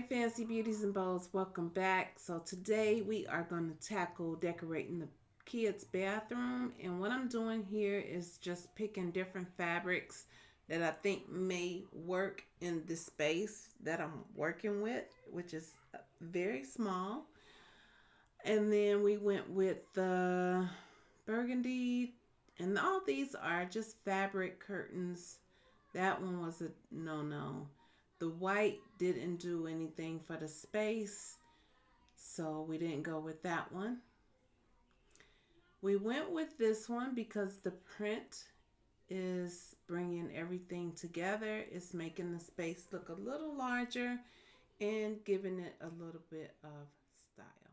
fancy beauties and bows. Welcome back. So today we are going to tackle decorating the kids bathroom and what i'm doing here is just picking different fabrics that i think may work in the space that i'm working with which is very small. And then we went with the burgundy and all these are just fabric curtains. That one was a no-no the white didn't do anything for the space, so we didn't go with that one. We went with this one because the print is bringing everything together. It's making the space look a little larger and giving it a little bit of style.